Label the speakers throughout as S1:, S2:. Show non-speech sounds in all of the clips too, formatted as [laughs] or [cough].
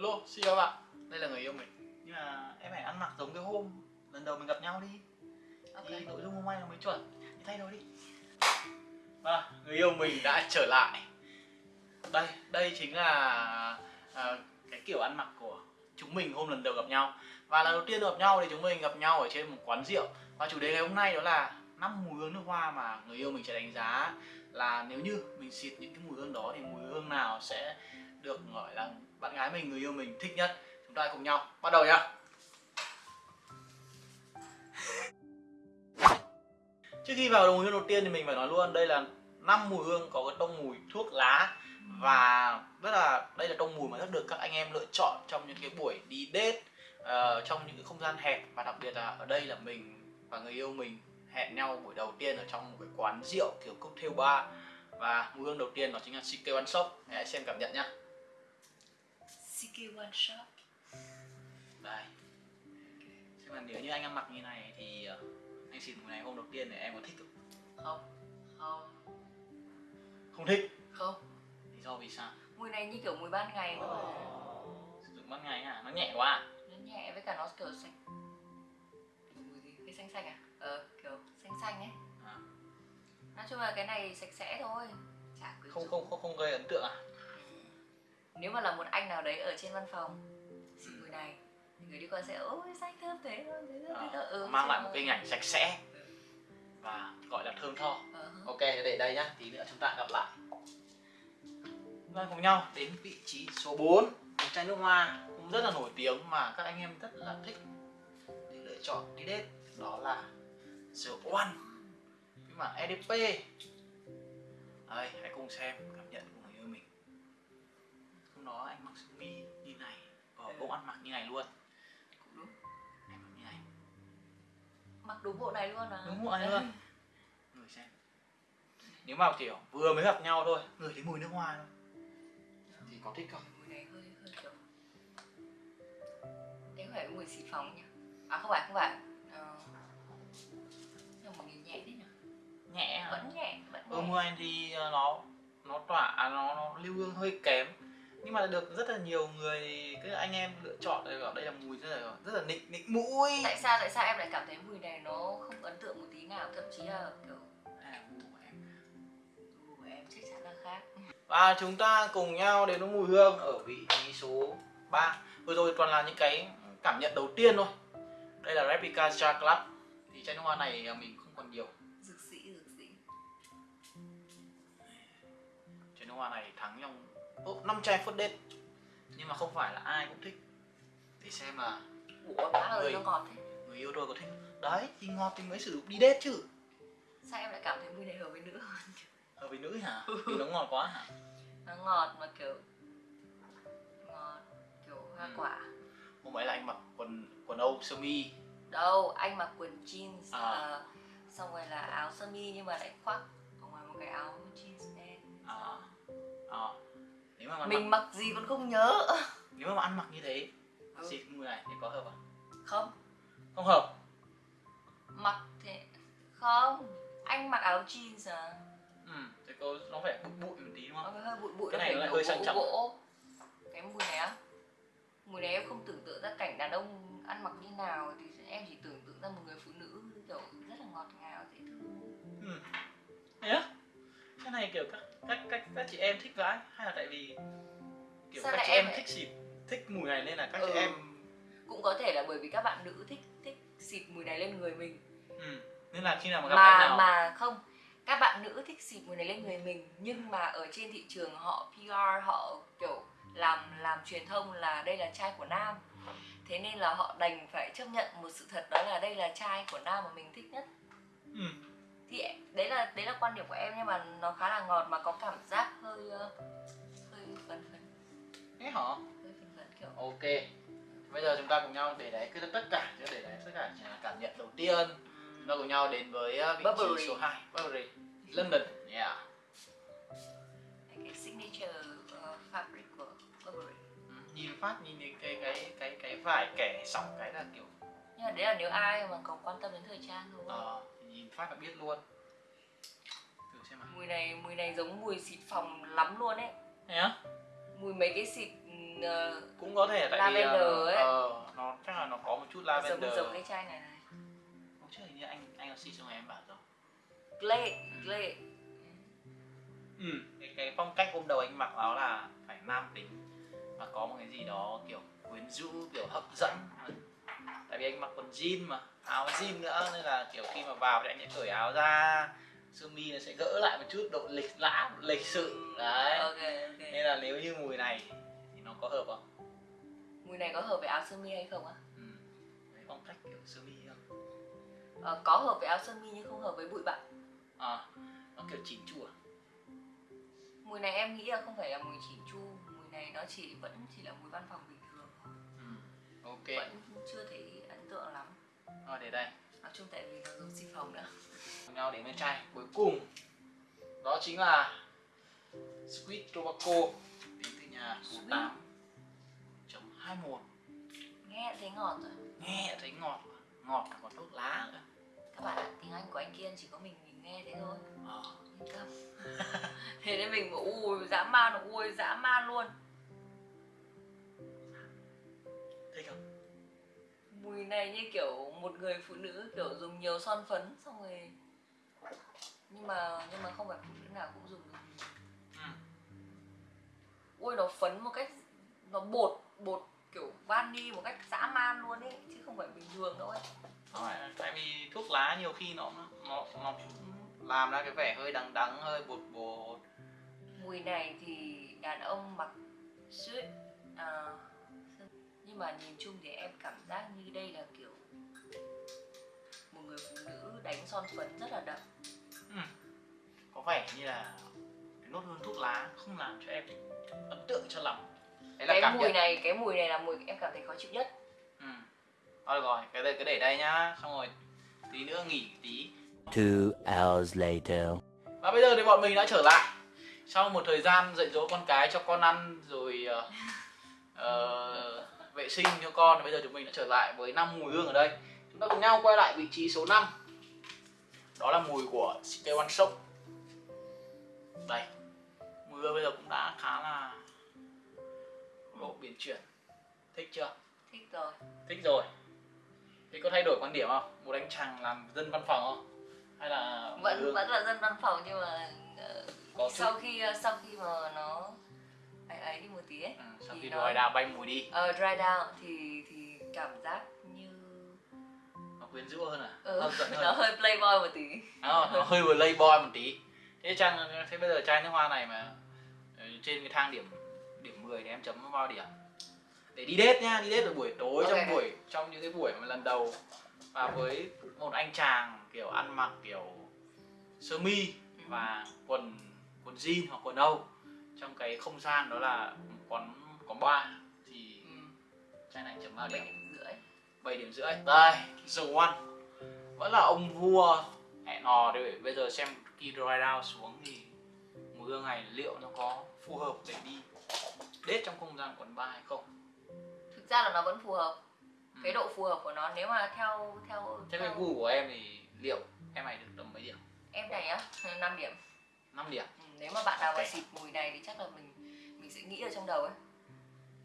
S1: Hello, xin chào bạn. Đây là người yêu mình. Nhưng mà em phải ăn mặc giống cái hôm lần đầu mình gặp nhau đi.
S2: Ok.
S1: Thì nội dung hôm nay nó mới chuẩn. Đi thay đồ đi. Và người yêu mình đã trở lại. Đây, đây chính là à, cái kiểu ăn mặc của chúng mình hôm lần đầu gặp nhau. Và lần đầu tiên gặp nhau thì chúng mình gặp nhau ở trên một quán rượu. Và chủ đề ngày hôm nay đó là năm mùi hương nước hoa mà người yêu mình sẽ đánh giá là nếu như mình xịt những cái mùi hương đó thì mùi hương nào sẽ được gọi là bạn gái mình, người yêu mình thích nhất. Chúng ta cùng nhau bắt đầu nhá. [laughs] Trước khi vào mùi hương đầu tiên thì mình phải nói luôn đây là năm mùi hương có cái tông mùi thuốc lá. Và rất là đây là tông mùi mà rất được các anh em lựa chọn trong những cái buổi đi date uh, ờ, trong những cái không gian hẹp. Và đặc biệt là ở đây là mình và người yêu mình hẹn nhau buổi đầu tiên ở trong một cái quán rượu kiểu cocktail bar. Và mùi hương đầu tiên đó chính là CK One Shop. Hãy xem cảm nhận nhá.
S2: CK One Shop
S1: đây xem là nếu như anh ăn mặc như này thì ờ, anh xịt mùi này hôm đầu tiên thì em có thích không?
S2: Không Không
S1: Không thích
S2: Không
S1: Lý do vì sao?
S2: Mùi này như kiểu mùi ban ngày thôi
S1: Sử dụng ban ngày à? Nó nhẹ quá à?
S2: Nó nhẹ với cả nó kiểu xanh Mùi gì? Cái xanh xanh à? Ờ kiểu xanh xanh ấy
S1: À.
S2: Nói chung là cái này sạch sẽ thôi Chả
S1: Không không không không gây ấn tượng à?
S2: Nếu mà là một anh nào đấy ở trên văn phòng Xịt mùi này thì người đi qua sẽ ôi xanh thơm thế thôi thế thế thôi. Ừ,
S1: Mang lại một
S2: mà-
S1: cái hình ảnh sạch sẽ và gọi là thơm tho.
S2: Ờ, hứ.
S1: Ok, để đây nhá, tí nữa chúng ta gặp lại. Chúng ta cùng nhau đến vị trí số 4 Một chai nước hoa cũng rất là nổi tiếng mà các anh em rất là thích để lựa chọn đi date Đó là The One Cái bản EDP Đây, hãy cùng xem cảm nhận của mặc sơ mi như này Và cũng ăn mặc như này luôn.
S2: Cũng đúng.
S1: Em mặc như này.
S2: Mặc đúng bộ này luôn à?
S1: Đúng bộ này luôn. Người xem. Nếu mà kiểu vừa mới gặp nhau thôi Người thấy mùi nước hoa thôi. Thì có thích không?
S2: mùi này hơi hơi kiểu đấy có phải mùi xịt phòng nhỉ? À không phải không phải. Ờ... nhưng mà nhìn nhẹ thế nhỉ?
S1: Nhẹ hả?
S2: vẫn nhẹ vẫn
S1: Ừ
S2: nhẹ.
S1: mùi này thì ờ, nó nó tỏa à, nó, nó lưu hương hơi kém nhưng mà được rất là nhiều người cái anh em lựa chọn để bảo đây là mùi rất là rất là nịnh nịnh mũi.
S2: Tại sao tại sao em lại cảm thấy mùi này nó không ấn tượng một tí nào? Thậm chí là kiểu
S1: gu của em.
S2: của em chắc chắn là khác.
S1: Và chúng ta cùng nhau đến với mùi hương ở vị trí số 3 vừa rồi toàn là những cái cảm nhận đầu tiên thôi. Đây là replica Jar Club. Thì chai nước hoa này mình không còn nhiều.
S2: Dược sĩ dược sĩ.
S1: Chai nước hoa này thắng trong 5 chai first date nhưng mà không phải là ai cũng thích. Để xem là
S2: ủa má ơi
S1: Người-
S2: nó ngọt thế.
S1: người yêu tôi có thích đấy thì ngọt thì mới sử dụng đi date chứ.
S2: Sao em lại cảm thấy mùi này hợp với nữ hơn?
S1: Hợp với nữ hả? Vì nó ngọt quá hả?
S2: Nó ngọt mà kiểu ngọt kiểu hoa
S1: Ừ.
S2: quả.
S1: Hôm ấy là anh mặc quần quần âu sơ mi.
S2: Đâu anh mặc quần jeans
S1: À.
S2: à, xong rồi là áo sơ mi nhưng mà lại khoác ở ngoài một cái áo jeans đen.
S1: À, à. Mà
S2: mình
S1: mặc,
S2: mặc gì còn không nhớ.
S1: Nếu mà ăn mặc như thế
S2: Ừ.
S1: xịt mùi này thì có hợp không?
S2: Không.
S1: Không hợp.
S2: Mặc thế không. Anh mặc áo jeans à?
S1: Ừ thì có nó phải bụi bụi một tí đúng
S2: nó
S1: không
S2: phải hơi bụi bụi
S1: Cái
S2: nó
S1: này nó lại hơi sang trọng.
S2: gỗ cái mùi này á. Mùi này em không tưởng tượng ra cảnh đàn ông ăn mặc như nào thì em chỉ tưởng tượng ra một người phụ nữ kiểu rất là ngọt ngào dễ thương.
S1: Ừ. Thế á? Cái này kiểu các các các các chị em thích vãi hay là tại vì kiểu
S2: Sao
S1: các chị
S2: em
S1: em thích xịt thích mùi này nên là các
S2: Ừ.
S1: chị em
S2: cũng có thể là bởi vì các bạn nữ thích thích xịt mùi này lên người mình
S1: ừ. nên là khi nào mà gặp
S2: mà
S1: em nào
S2: mà không các bạn nữ thích xịt mùi này lên người mình nhưng mà ở trên thị trường họ PR họ kiểu làm làm truyền thông là đây là chai của nam thế nên là họ đành phải chấp nhận một sự thật đó là đây là chai của nam mà mình thích nhất
S1: ừ.
S2: Thì đấy là đấy là quan điểm của em nhưng mà nó khá là ngọt mà có cảm giác hơi ờ, hơi phấn phấn.
S1: Thế hả?
S2: Hơi phấn phấn kiểu.
S1: Ok. Bây giờ chúng ta cùng nhau để đấy cái tất cả chứ để đấy tất cả chỉ là cảm nhận đầu tiên. Chúng ta cùng nhau đến với uh, vị
S2: Burberry.
S1: trí số 2 Burberry London. Yeah.
S2: Cái signature ờ, fabric của Burberry
S1: Ừ, nhìn phát nhìn cái cái cái cái vải kẻ sọc cái là kiểu
S2: nhưng mà đấy là nếu ai mà có quan tâm đến thời trang thôi
S1: ờ, phát là biết luôn. Thử xem nào.
S2: Mùi này mùi này giống mùi xịt phòng lắm luôn ấy.
S1: Thế á?
S2: Mùi mấy cái xịt ờ,
S1: cũng có thể tại vì ờ,
S2: ấy.
S1: ờ, nó chắc là nó có một chút
S2: giống
S1: lavender.
S2: Giống cái chai này này.
S1: Hôm trước hình như anh anh có xịt cho em bảo rồi
S2: Glade Glade.
S1: Ừ. cái, cái phong cách hôm đầu anh mặc áo là phải nam tính. Và có một cái gì đó kiểu quyến rũ kiểu hấp dẫn tại vì anh mặc quần jean mà áo jean nữa nên là kiểu khi mà vào thì anh sẽ cởi áo ra sơ mi nó sẽ gỡ lại một chút độ lịch lãm lịch sự đấy.
S2: Ok ok.
S1: Nên là nếu như mùi này thì nó có hợp không?
S2: Mùi này có hợp với áo sơ mi hay không á?
S1: Ừ. Đấy, phong cách kiểu sơ mi không?
S2: Ờ, có hợp với áo sơ mi nhưng không hợp với bụi bặm.
S1: À, nó kiểu chỉnh chu à?
S2: Mùi này em nghĩ là không phải là mùi chỉnh chu mùi này nó chỉ vẫn chỉ là mùi văn phòng bình thường
S1: ừ. ok.
S2: Vẫn chưa thấy tượng lắm.
S1: Thôi để đây.
S2: Nói chung tại vì nó giống xì phòng nữa.
S1: Cùng nhau đến bên chai cuối cùng đó chính là Sweet Tobacco đến từ nhà số
S2: Sweet.
S1: 8 chấm 21
S2: nghe thấy ngọt rồi.
S1: Nghe thấy ngọt. Ngọt là còn thuốc lá nữa
S2: các bạn ạ tiếng anh của anh kiên chỉ có mình mình nghe thế thôi.
S1: Ờ.
S2: yên tâm. [laughs] Thế nên mình bảo ui dã man ui dã man luôn.
S1: Thích không
S2: mùi này như kiểu một người phụ nữ kiểu dùng nhiều son phấn xong rồi nhưng mà nhưng mà không phải phụ nữ nào cũng dùng được.
S1: Ừ.
S2: ui nó phấn một cách nó bột bột kiểu vani một cách dã man luôn ấy chứ không phải bình thường đâu ấy.
S1: Phải là- tại vì thuốc lá nhiều khi nó nó nó làm ra cái vẻ hơi đắng đắng hơi bột bột.
S2: Mùi này thì đàn ông mặc suit à, nhưng mà nhìn chung thì em cảm giác như đây là kiểu một người phụ nữ đánh son phấn rất là đậm.
S1: Ừ. có vẻ như là cái nốt hương thuốc lá không làm cho em ấn tượng cho lắm. Đấy là
S2: cái
S1: cảm
S2: mùi
S1: nhận.
S2: này cái mùi này là mùi em cảm thấy khó chịu nhất.
S1: Ừ. thôi được rồi cái đây cứ để đây nhá. Xong rồi tí nữa nghỉ tí.
S3: Two hours later.
S1: và bây giờ thì bọn mình đã trở lại. Sau một thời gian dạy dỗ con cái cho con ăn rồi ờ, vệ sinh cho con thì bây giờ chúng mình đã trở lại với năm mùi hương ở đây. Chúng ta cùng nhau quay lại vị trí số 5 đó là mùi của CK One Shop đây mùi hương bây giờ cũng đã khá là độ biến chuyển. Thích chưa?
S2: Thích rồi.
S1: Thích rồi. Thế có thay đổi quan điểm không? Một anh chàng làm dân văn phòng không? Hay là
S2: vẫn
S1: hương?
S2: vẫn là dân văn phòng nhưng mà ờ,
S1: có chút
S2: sau khi ờ, sau khi mà nó ấy ấy đi một tí ấy.
S1: Ừ, sau
S2: thì
S1: khi
S2: nó-
S1: đòi đào bay mùi đi.
S2: Ờ, dry down thì thì cảm giác như
S1: nó quyến rũ hơn à?
S2: Ừ,
S1: dẫn [laughs]
S2: nó
S1: hơn
S2: hơi playboy một tí.
S1: Nó, nó hơi playboy một tí. Thế chăng thế bây giờ chai nước hoa này mà ừ, trên cái thang điểm điểm 10 thì em chấm bao điểm? Để đi date nhá đi date vào buổi tối trong
S2: Ok.
S1: buổi trong những cái buổi mà lần đầu. Và với một anh chàng kiểu ăn mặc kiểu sơ mi và quần quần jean hoặc quần âu trong cái không gian đó là quán quán bar thì
S2: ừ.
S1: chai này chấm bao
S2: bảy
S1: điểm
S2: rưỡi.
S1: 7 điểm rưỡi. Đây The One vẫn là ông vua. Hẹn hò để bây giờ xem khi dry down xuống thì mùi hương này liệu nó có phù hợp để đi đết trong không gian quán bar hay không?
S2: Thực ra là nó vẫn phù hợp.
S1: Ừ.
S2: cái độ phù hợp của nó nếu mà theo theo,
S1: thế cái
S2: theo
S1: gu của em thì liệu em này được tầm mấy điểm?
S2: Em này á 5 điểm.
S1: 5 điểm.
S2: Ừ, nếu mà bạn nào mà
S1: Ok.
S2: xịt mùi này thì chắc là mình mình sẽ nghĩ ở trong đầu ấy.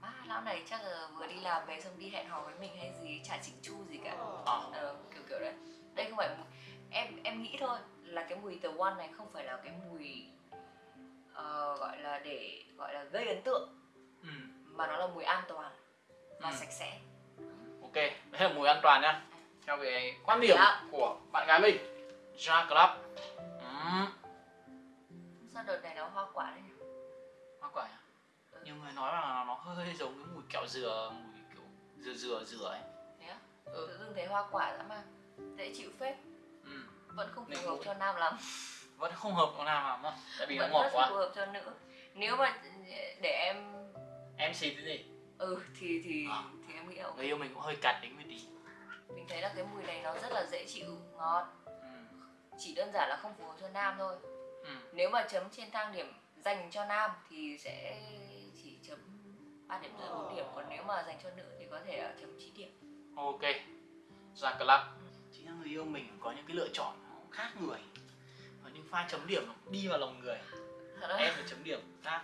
S2: Má lão này chắc là vừa đi làm về xong đi hẹn hò với mình hay gì chả chỉnh chu gì cả.
S1: À,
S2: Ờ, kiểu kiểu đấy. Đây không phải mùi em em nghĩ thôi là cái mùi The One này không phải là cái mùi ờ, gọi là để gọi là gây ấn tượng.
S1: Ừ,
S2: mà nó là mùi an toàn và
S1: Ừ.
S2: sạch sẽ.
S1: Ok đấy là mùi an toàn nhá theo cái quan điểm của bạn gái mình Ja Club. Ừ,
S2: sao đợt này nó hoa quả đấy nhỉ?
S1: hoa quả nhá
S2: Ừ.
S1: nhiều người nói là nó hơi giống cái mùi kẹo dừa mùi kiểu dừa dừa dừa ấy
S2: Thế á?
S1: Ừ.
S2: tự dưng thấy hoa quả dã man dễ chịu phết
S1: ừ.
S2: vẫn không phù hợp cho nam lắm [laughs]
S1: vẫn không hợp con nào mà tại vì nó
S2: vẫn
S1: ngọt
S2: rất
S1: quá
S2: phù hợp cho nữ nếu mà để em
S1: em xịt cái gì
S2: ừ thì thì
S1: À.
S2: thì em nghĩ là ok.
S1: người yêu mình cũng hơi cặt tính một tí
S2: mình thấy là cái mùi này nó rất là dễ chịu ngọt
S1: ừ.
S2: chỉ đơn giản là không phù hợp cho nam thôi
S1: Ừ.
S2: nếu mà chấm trên thang điểm dành cho nam thì sẽ chỉ chấm 3 điểm rưỡi 4 điểm còn nếu mà dành cho nữ thì có thể chấm 9 điểm.
S1: Ok. Ra club. Chính là người yêu mình có những cái lựa chọn khác người. Có những pha chấm điểm nó đi vào lòng người. Em phải chấm điểm khác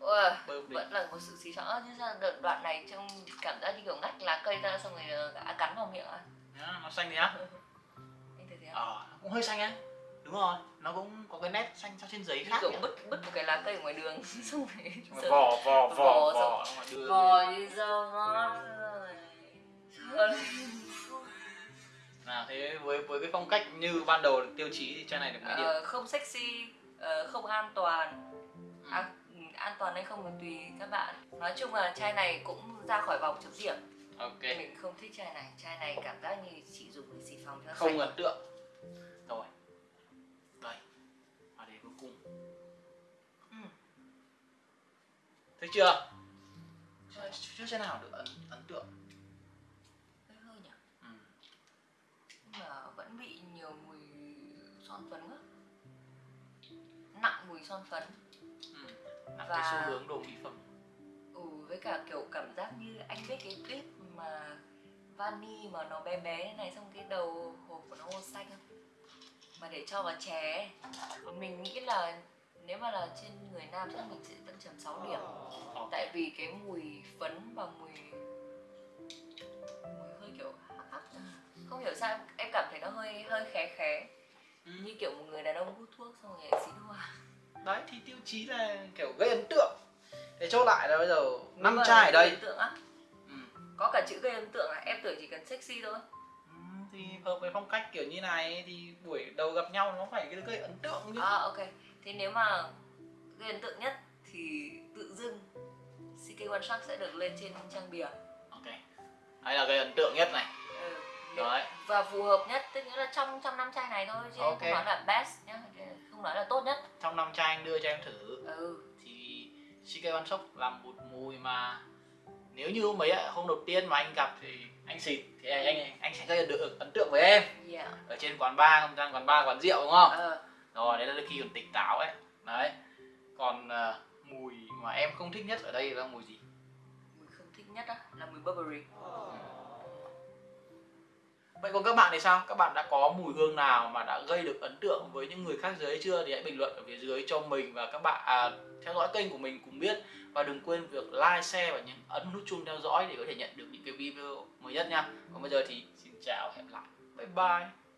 S2: Ủa, vẫn là một sự xí xóa chứ sao đợt đoạn này trông cảm giác như kiểu ngắt lá cây ra xong rồi đã cắn vào miệng à?
S1: Nó xanh đi á?
S2: Anh thấy thế không?
S1: ờ nó cũng hơi xanh á đúng rồi nó cũng có cái nét xanh trên giấy khác
S2: kiểu bứt bứt một cái lá cây ở ngoài đường [laughs] xong rồi
S1: Mà
S2: sợ-
S1: vò vò vò
S2: như dâu ngon rồi
S1: à thế với với cái phong cách như ban đầu tiêu chí thì chai này được mấy điểm?
S2: Ờ, không sexy ờ, không an toàn.
S1: Ừ.
S2: à, ừ, an toàn hay không thì tùy các bạn. Nói chung là chai này cũng ra khỏi vòng chấm điểm.
S1: Ok.
S2: Mình không thích chai này. Chai này cảm giác như chỉ dùng để xịt phòng cho
S1: không ấn tượng. Rồi cùng.
S2: Ừ.
S1: thấy chưa? Chưa, chai nào được ấn ấn tượng.
S2: Hơi hơi nhỉ?
S1: Ừ.
S2: nhưng mà vẫn bị nhiều mùi son phấn quá. Nặng mùi son phấn.
S1: Ừ. là
S2: Và-
S1: cái xu hướng đồ mỹ phẩm.
S2: Ừ với cả kiểu cảm giác như anh biết cái clip mà vani mà nó bé bé thế này xong cái đầu hộp của nó màu xanh không mà để cho vào chè mình nghĩ là nếu mà là trên người nam chắc mình sẽ vẫn chấm 6 điểm. Tại vì cái mùi phấn và mùi mùi hơi kiểu hắc không hiểu sao em cảm thấy nó hơi hơi khé khé.
S1: Ừ.
S2: như kiểu một người đàn ông hút thuốc xong rồi xịt hoa.
S1: Đấy thì tiêu chí là kiểu gây ấn tượng. Để chốt lại là bây giờ năm chai ở
S2: gây
S1: đây.
S2: ấn tượng á.
S1: Ừ.
S2: có cả chữ gây ấn tượng à? Em tưởng chỉ cần sexy thôi
S1: thì hợp với phong cách kiểu như này thì buổi đầu gặp nhau nó phải gây ấn tượng chứ.
S2: À ok. Thế nếu mà gây ấn tượng nhất thì tự dưng CK One Shot sẽ được lên trên trang bìa.
S1: Ok. Đây là gây ấn tượng nhất này.
S2: Ừ.
S1: đấy.
S2: Và phù hợp nhất tức nghĩa là trong trong năm chai này thôi chứ em
S1: Ok.
S2: không nói là best nhá. Không nói là tốt nhất.
S1: Trong năm chai anh đưa cho em thử.
S2: Ừ.
S1: Thì CK One Shop là một mùi mà nếu như mấy hôm đầu tiên mà anh gặp thì anh xịt thì anh anh, anh sẽ gây được ấn tượng với em.
S2: Yeah
S1: ở trên quán bar không gian quán bar quán rượu đúng không?
S2: Ờ.
S1: Rồi đấy là khi còn tỉnh táo ấy. Đấy. Còn à, mùi mà em không thích nhất ở đây là mùi gì?
S2: Mùi không thích nhất á là mùi Burberry
S1: vậy còn các bạn thì sao? Các bạn đã có mùi hương nào mà đã gây được ấn tượng với những người khác giới chưa? Thì hãy bình luận ở phía dưới cho mình và các bạn à, theo dõi kênh của mình cùng biết. Và đừng quên việc like share và nhấn ấn nút chuông theo dõi để có thể nhận được những cái video mới nhất nha. Còn bây giờ thì xin chào hẹn lại. Bye bye.